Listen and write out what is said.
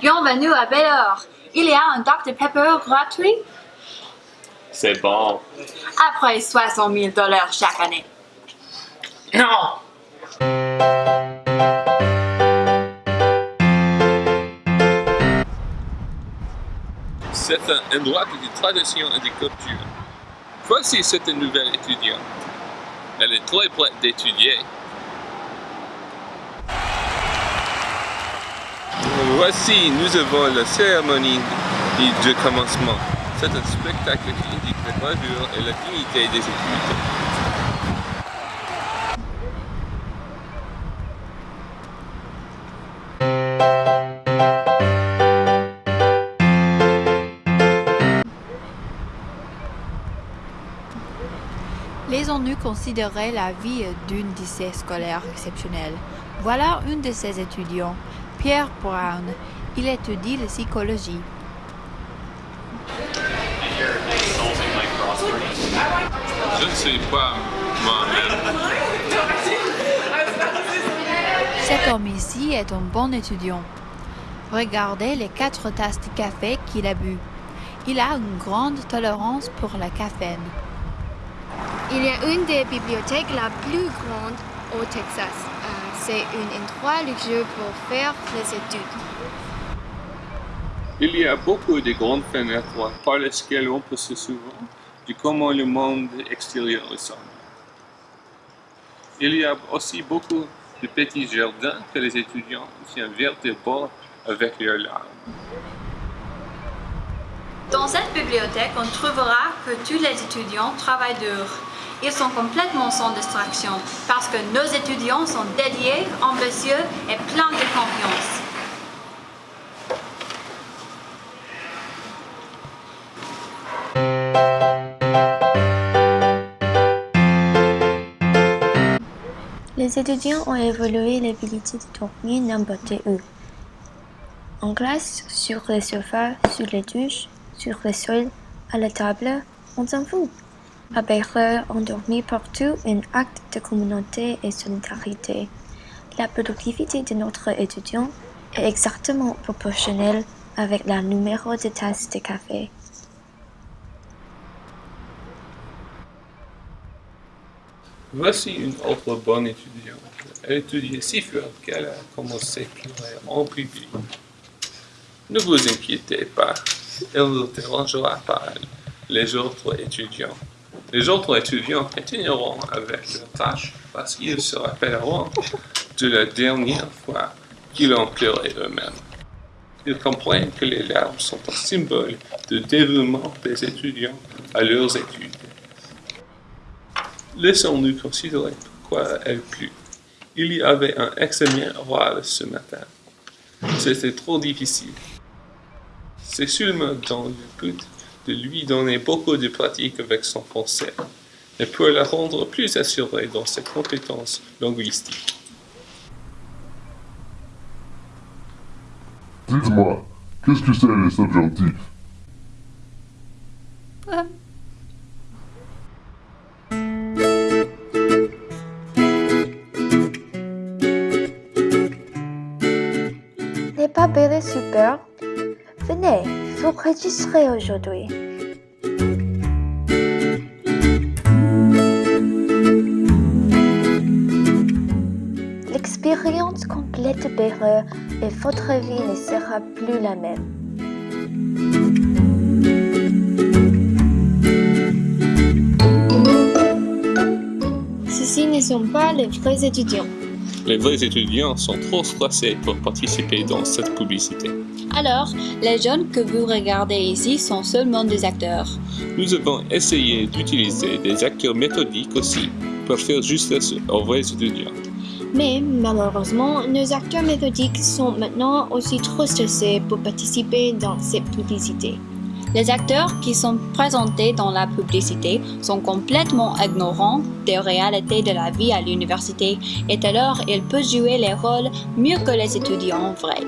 Bienvenue à Bellor. Il y a un Dr Pepper gratuit? C'est bon. après 60 000 dollars chaque année. Non! C'est un endroit de tradition et de culture. Voici cette nouvelle étudiante. Elle est très prête d'étudier. Voici, nous avons la cérémonie de commencement. C'est un spectacle qui indique la gravure et la dignité des études. Les ONU considéraient la vie d'une de ces scolaires exceptionnelle. Voilà un de ces étudiants, Pierre Brown. Il étudie la psychologie. Je ne sais pas moi-même. Cet homme ici est un bon étudiant. Regardez les quatre tasses de café qu'il a bu. Il a une grande tolérance pour la caféine. Il y a une des bibliothèques la plus grande au Texas. C'est un endroit luxueux pour faire les études. Il y a beaucoup de grandes fenêtres par lesquelles on peut se souvenir de comment le monde extérieur ressemble. Il y a aussi beaucoup de petits jardins que les étudiants tiennent vertébraux avec leurs larmes. Dans cette bibliothèque, on trouvera que tous les étudiants travaillent dur. Ils sont complètement sans distraction parce que nos étudiants sont dédiés, ambitieux et pleins de confiance. Les étudiants ont évolué l'habilité de dormir n'importe où. En classe, sur les sofas, sur les douches, sur le sol, à la table, on s'en fout. On dormit partout un acte de communauté et solidarité. La productivité de notre étudiant est exactement proportionnelle avec le numéro de tasses de café. Voici une autre bonne étudiante. Elle étudiait si fort qu'elle a commencé à pleurer en public. Ne vous inquiétez pas, elle ne dérangera pas les autres étudiants. Les autres étudiants continueront avec leurs tâches parce qu'ils se rappelleront de la dernière fois qu'ils ont pleuré eux-mêmes. Ils comprennent que les larmes sont un symbole de dévouement des étudiants à leurs études. Laissons-nous considérer pourquoi elle plut. Il y avait un examen oral ce matin. C'était trop difficile. C'est seulement dans le but de lui donner beaucoup de pratique avec son français, et pour la rendre plus assurée dans ses compétences linguistiques. Dites-moi, qu'est-ce que c'est les subjonctifs? N'est pas belle et super Venez, vous registrez aujourd'hui. L'expérience complète Bayreuth et votre vie ne sera plus la même. Ceux-ci ne sont pas les vrais étudiants. Les vrais étudiants sont trop stressés pour participer dans cette publicité. Alors, les jeunes que vous regardez ici sont seulement des acteurs. Nous avons essayé d'utiliser des acteurs méthodiques aussi pour faire justice aux vrais étudiants. Mais malheureusement, nos acteurs méthodiques sont maintenant aussi trop stressés pour participer dans cette publicité. Les acteurs qui sont présentés dans la publicité sont complètement ignorants des réalités de la vie à l'université et alors ils peuvent jouer les rôles mieux que les étudiants vrais.